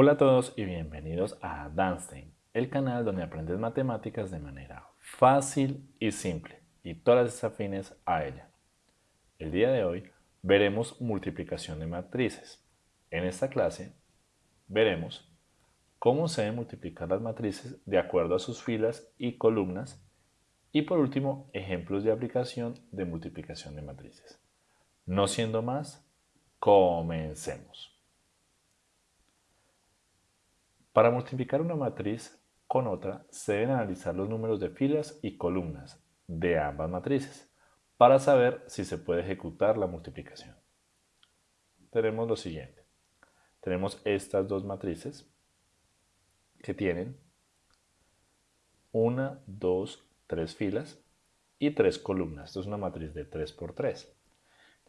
Hola a todos y bienvenidos a Danstein, el canal donde aprendes matemáticas de manera fácil y simple y todas las afines a ella. El día de hoy veremos multiplicación de matrices. En esta clase veremos cómo se deben multiplicar las matrices de acuerdo a sus filas y columnas y por último ejemplos de aplicación de multiplicación de matrices. No siendo más, comencemos. Para multiplicar una matriz con otra, se deben analizar los números de filas y columnas de ambas matrices para saber si se puede ejecutar la multiplicación. Tenemos lo siguiente. Tenemos estas dos matrices que tienen una, dos, tres filas y tres columnas. Esto es una matriz de 3 por 3.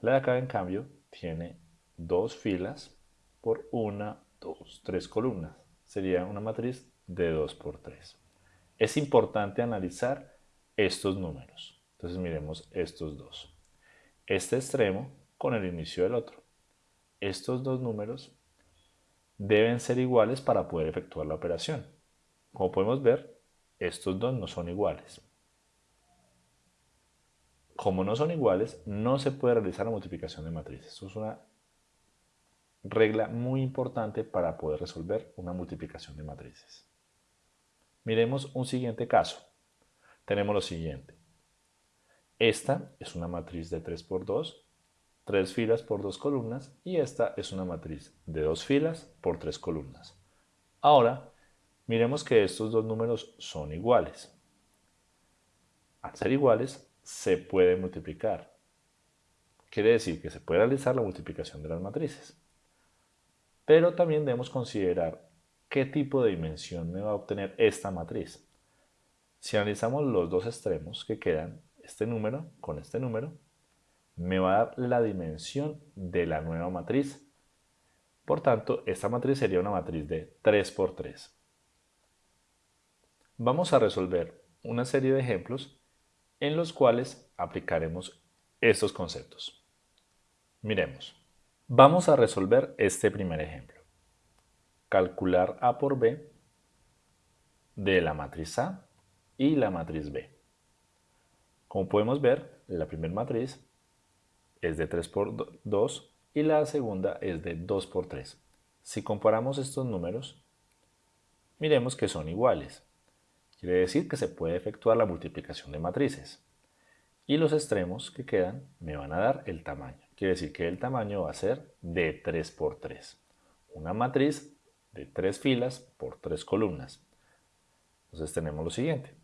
La de acá, en cambio, tiene dos filas por una, dos, tres columnas sería una matriz de 2 por 3. Es importante analizar estos números. Entonces miremos estos dos. Este extremo con el inicio del otro. Estos dos números deben ser iguales para poder efectuar la operación. Como podemos ver, estos dos no son iguales. Como no son iguales, no se puede realizar la multiplicación de matrices. Esto es una regla muy importante para poder resolver una multiplicación de matrices. Miremos un siguiente caso. Tenemos lo siguiente. Esta es una matriz de 3 por 2, 3 filas por 2 columnas y esta es una matriz de 2 filas por 3 columnas. Ahora, miremos que estos dos números son iguales. Al ser iguales, se puede multiplicar. Quiere decir que se puede realizar la multiplicación de las matrices. Pero también debemos considerar qué tipo de dimensión me va a obtener esta matriz. Si analizamos los dos extremos que quedan, este número con este número, me va a dar la dimensión de la nueva matriz. Por tanto, esta matriz sería una matriz de 3 por 3. Vamos a resolver una serie de ejemplos en los cuales aplicaremos estos conceptos. Miremos. Vamos a resolver este primer ejemplo. Calcular A por B de la matriz A y la matriz B. Como podemos ver, la primera matriz es de 3 por 2 y la segunda es de 2 por 3. Si comparamos estos números, miremos que son iguales. Quiere decir que se puede efectuar la multiplicación de matrices. Y los extremos que quedan me van a dar el tamaño. Quiere decir que el tamaño va a ser de 3 por 3. Una matriz de 3 filas por 3 columnas. Entonces tenemos lo siguiente.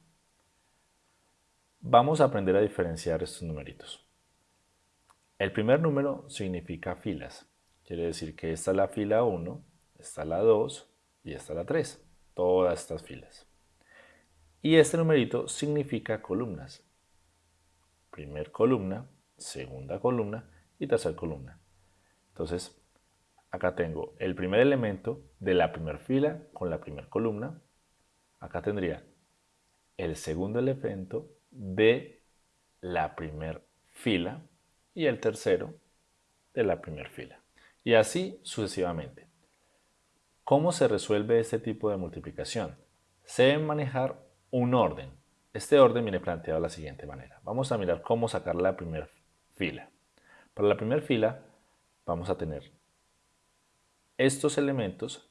Vamos a aprender a diferenciar estos numeritos. El primer número significa filas. Quiere decir que esta es la fila 1, esta es la 2 y esta es la 3. Todas estas filas. Y este numerito significa columnas. Primer columna, segunda columna y tercera columna. Entonces, acá tengo el primer elemento de la primera fila con la primera columna. Acá tendría el segundo elemento de la primera fila y el tercero de la primera fila. Y así sucesivamente. ¿Cómo se resuelve este tipo de multiplicación? Se debe manejar un orden. Este orden viene planteado de la siguiente manera. Vamos a mirar cómo sacar la primera fila. Para la primera fila vamos a tener estos elementos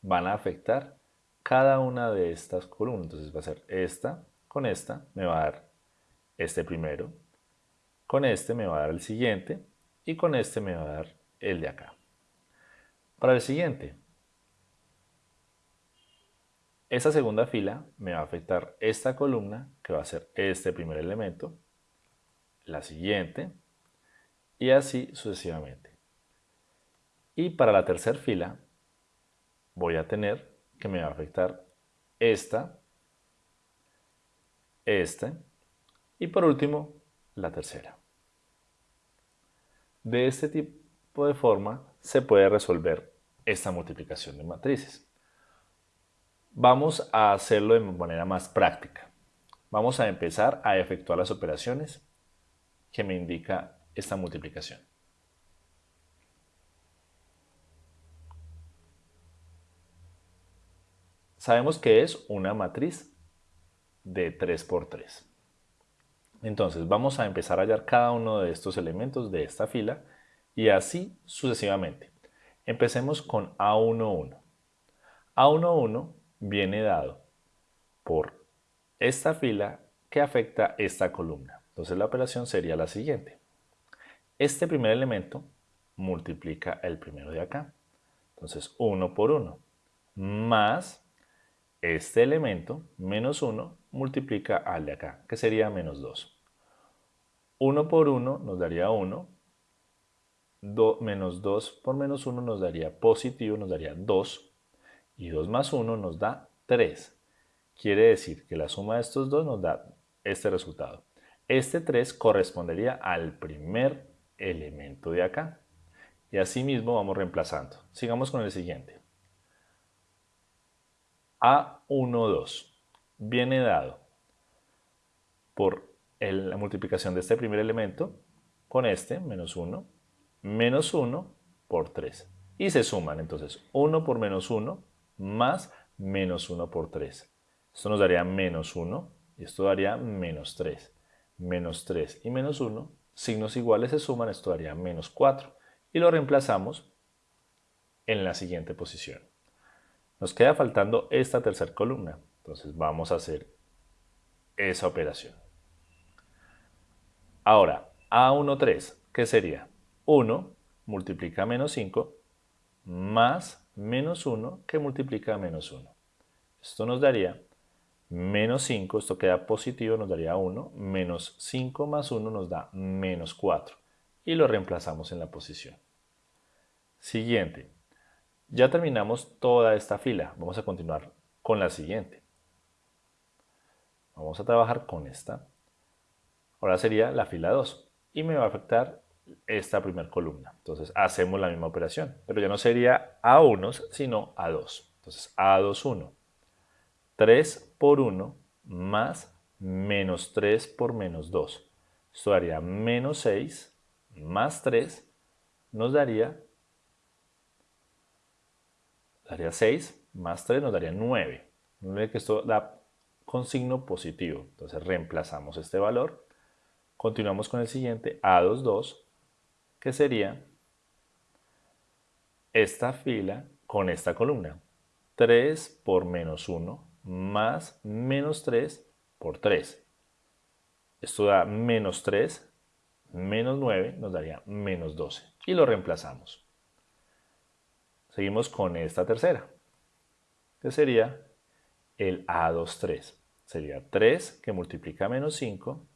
van a afectar cada una de estas columnas. Entonces va a ser esta con esta, me va a dar este primero, con este me va a dar el siguiente y con este me va a dar el de acá. Para el siguiente, esta segunda fila me va a afectar esta columna que va a ser este primer elemento, la siguiente, y así sucesivamente. Y para la tercera fila voy a tener que me va a afectar esta, este y por último la tercera. De este tipo de forma se puede resolver esta multiplicación de matrices. Vamos a hacerlo de manera más práctica. Vamos a empezar a efectuar las operaciones que me indica esta multiplicación. Sabemos que es una matriz de 3 por 3. Entonces vamos a empezar a hallar cada uno de estos elementos de esta fila y así sucesivamente. Empecemos con A11. A11 viene dado por esta fila que afecta esta columna. Entonces la operación sería la siguiente. Este primer elemento multiplica el primero de acá. Entonces 1 por 1 más este elemento menos 1 multiplica al de acá, que sería menos 2. 1 por 1 nos daría 1, menos 2 por menos 1 nos daría positivo, nos daría 2, y 2 más 1 nos da 3. Quiere decir que la suma de estos dos nos da este resultado. Este 3 correspondería al primer elemento de acá. Y así mismo vamos reemplazando. Sigamos con el siguiente. A12 viene dado por la multiplicación de este primer elemento con este, menos 1, menos 1 por 3. Y se suman, entonces, 1 por menos 1 más menos 1 por 3. Esto nos daría menos 1 y esto daría menos 3. Menos 3 y menos 1, signos iguales se suman, esto daría menos 4. Y lo reemplazamos en la siguiente posición. Nos queda faltando esta tercera columna. Entonces vamos a hacer esa operación. Ahora, A13, ¿qué sería? 1 multiplica menos 5 más menos 1 que multiplica menos 1. Esto nos daría menos 5, esto queda positivo, nos daría 1, menos 5 más 1 nos da menos 4 y lo reemplazamos en la posición. Siguiente, ya terminamos toda esta fila, vamos a continuar con la siguiente. Vamos a trabajar con esta Ahora sería la fila 2 y me va a afectar esta primera columna. Entonces hacemos la misma operación, pero ya no sería A1, sino A2. Entonces A2, 1. 3 por 1 más menos 3 por menos 2. Esto daría menos 6 más 3 nos daría, daría 6 más 3 nos daría 9. No que esto da con signo positivo. Entonces reemplazamos este valor Continuamos con el siguiente, A22, que sería esta fila con esta columna. 3 por menos 1 más menos 3 por 3. Esto da menos 3, menos 9 nos daría menos 12. Y lo reemplazamos. Seguimos con esta tercera, que sería el A23. Sería 3 que multiplica menos 5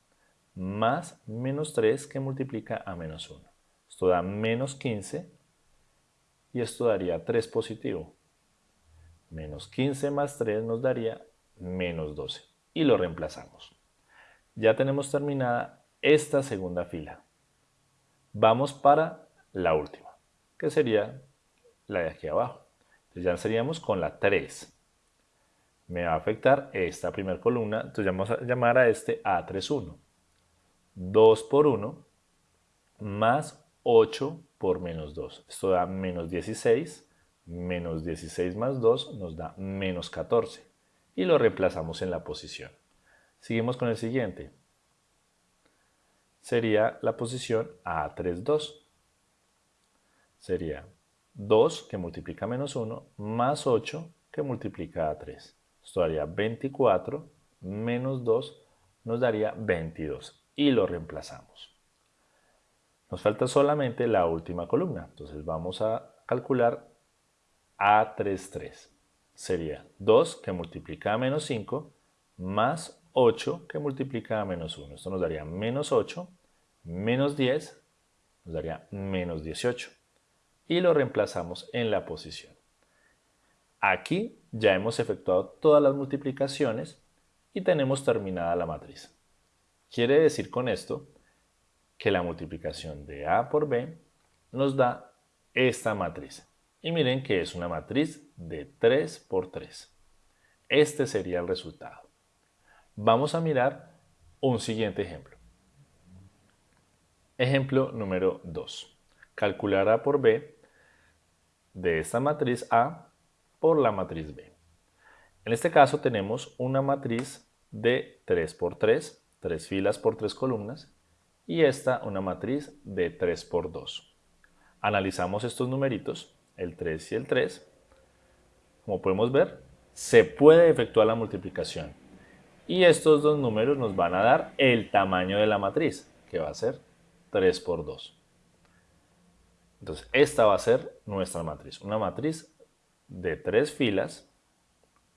más menos 3 que multiplica a menos 1. Esto da menos 15 y esto daría 3 positivo. Menos 15 más 3 nos daría menos 12 y lo reemplazamos. Ya tenemos terminada esta segunda fila. Vamos para la última, que sería la de aquí abajo. Entonces ya seríamos con la 3. Me va a afectar esta primera columna, entonces vamos a llamar a este A31. 2 por 1 más 8 por menos 2. Esto da menos 16, menos 16 más 2 nos da menos 14 y lo reemplazamos en la posición. Seguimos con el siguiente. Sería la posición A32. Sería 2 que multiplica menos 1 más 8 que multiplica a 3. Esto daría 24 menos 2 nos daría 22 y lo reemplazamos. Nos falta solamente la última columna, entonces vamos a calcular A33. Sería 2 que multiplica a menos 5 más 8 que multiplica a menos 1. Esto nos daría menos 8, menos 10, nos daría menos 18. Y lo reemplazamos en la posición. Aquí ya hemos efectuado todas las multiplicaciones y tenemos terminada la matriz. Quiere decir con esto que la multiplicación de A por B nos da esta matriz. Y miren que es una matriz de 3 por 3. Este sería el resultado. Vamos a mirar un siguiente ejemplo. Ejemplo número 2. Calcular A por B de esta matriz A por la matriz B. En este caso tenemos una matriz de 3 por 3, 3 filas por 3 columnas, y esta una matriz de 3 por 2. Analizamos estos numeritos, el 3 y el 3. Como podemos ver, se puede efectuar la multiplicación. Y estos dos números nos van a dar el tamaño de la matriz, que va a ser 3 por 2. Entonces, esta va a ser nuestra matriz. Una matriz de 3 filas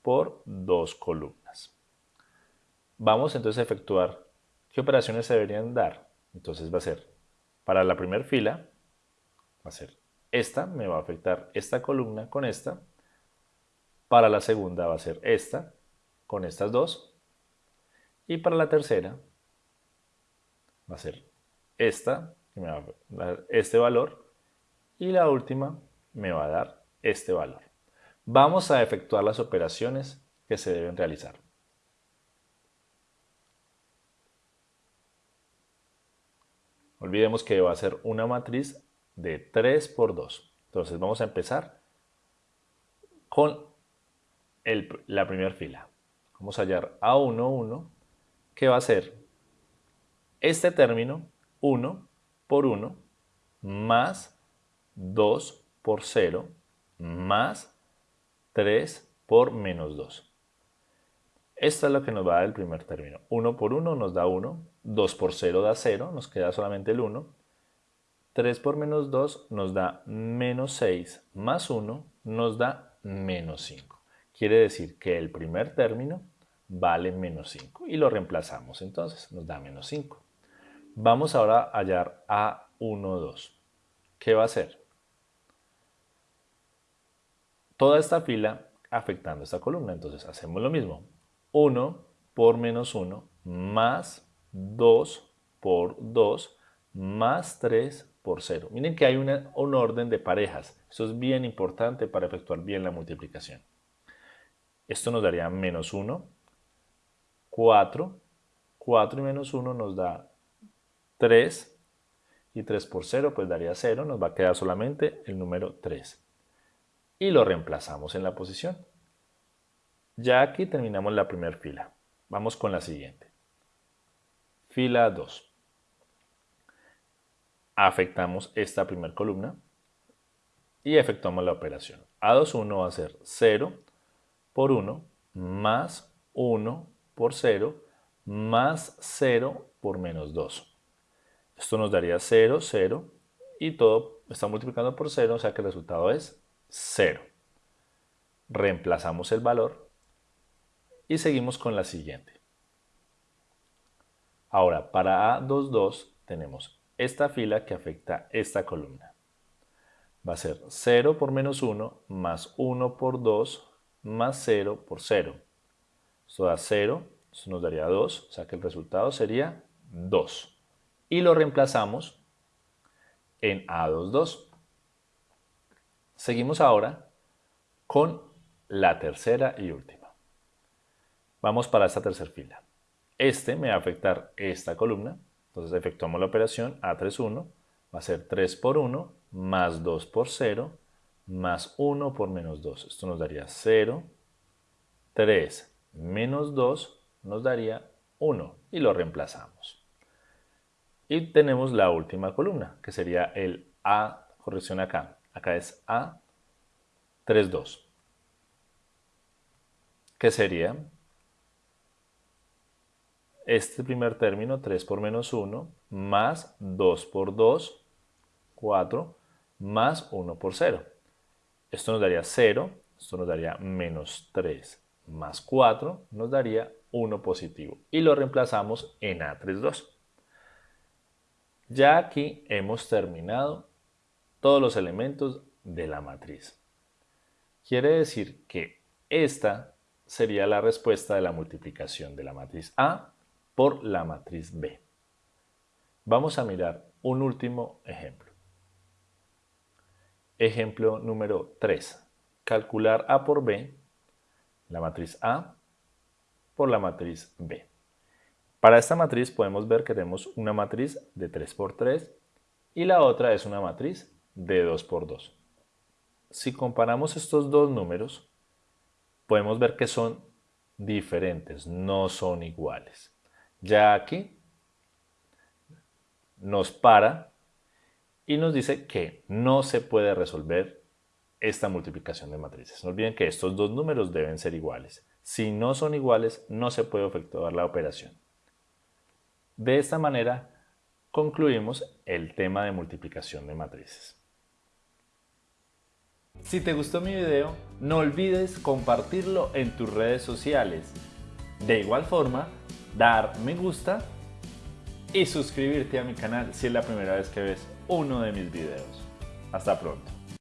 por 2 columnas. Vamos entonces a efectuar qué operaciones se deberían dar. Entonces va a ser, para la primera fila, va a ser esta, me va a afectar esta columna con esta. Para la segunda va a ser esta, con estas dos. Y para la tercera va a ser esta, que me va a dar este valor. Y la última me va a dar este valor. Vamos a efectuar las operaciones que se deben realizar. Olvidemos que va a ser una matriz de 3 por 2. Entonces vamos a empezar con la primera fila. Vamos a hallar A1, 1, que va a ser este término 1 por 1 más 2 por 0 más 3 por menos 2. Esto es lo que nos va a dar el primer término. 1 por 1 nos da 1, 2 por 0 da 0, nos queda solamente el 1. 3 por menos 2 nos da menos 6, más 1 nos da menos 5. Quiere decir que el primer término vale menos 5 y lo reemplazamos entonces, nos da menos 5. Vamos ahora a hallar A1, 2. ¿Qué va a hacer? Toda esta fila afectando esta columna, entonces hacemos lo mismo. 1 por menos 1 más 2 por 2 más 3 por 0. Miren que hay un orden de parejas. Eso es bien importante para efectuar bien la multiplicación. Esto nos daría menos 1, 4, 4 y menos 1 nos da 3 y 3 por 0 pues daría 0, nos va a quedar solamente el número 3. Y lo reemplazamos en la posición. Ya aquí terminamos la primera fila. Vamos con la siguiente. Fila 2. Afectamos esta primera columna y efectuamos la operación. A21 va a ser 0 por 1 más 1 por 0 más 0 por menos 2. Esto nos daría 0, 0 y todo está multiplicando por 0, o sea que el resultado es 0. Reemplazamos el valor y seguimos con la siguiente. Ahora, para A22 tenemos esta fila que afecta esta columna. Va a ser 0 por menos 1 más 1 por 2 más 0 por 0. Esto da 0, eso nos daría 2, o sea que el resultado sería 2. Y lo reemplazamos en A22. Seguimos ahora con la tercera y última. Vamos para esta tercera fila. Este me va a afectar esta columna. Entonces efectuamos la operación A31. Va a ser 3 por 1 más 2 por 0 más 1 por menos 2. Esto nos daría 0. 3 menos 2 nos daría 1 y lo reemplazamos. Y tenemos la última columna, que sería el A, corrección acá. Acá es A, 3, 2. ¿Qué sería? Este primer término, 3 por menos 1, más 2 por 2, 4, más 1 por 0. Esto nos daría 0, esto nos daría menos 3 más 4, nos daría 1 positivo. Y lo reemplazamos en A32. Ya aquí hemos terminado todos los elementos de la matriz. Quiere decir que esta sería la respuesta de la multiplicación de la matriz A por la matriz B. Vamos a mirar un último ejemplo. Ejemplo número 3. Calcular A por B, la matriz A por la matriz B. Para esta matriz podemos ver que tenemos una matriz de 3 por 3 y la otra es una matriz de 2 por 2. Si comparamos estos dos números, podemos ver que son diferentes, no son iguales. Ya aquí nos para y nos dice que no se puede resolver esta multiplicación de matrices. No olviden que estos dos números deben ser iguales. Si no son iguales, no se puede efectuar la operación. De esta manera, concluimos el tema de multiplicación de matrices. Si te gustó mi video, no olvides compartirlo en tus redes sociales. De igual forma, dar me gusta y suscribirte a mi canal si es la primera vez que ves uno de mis videos. Hasta pronto.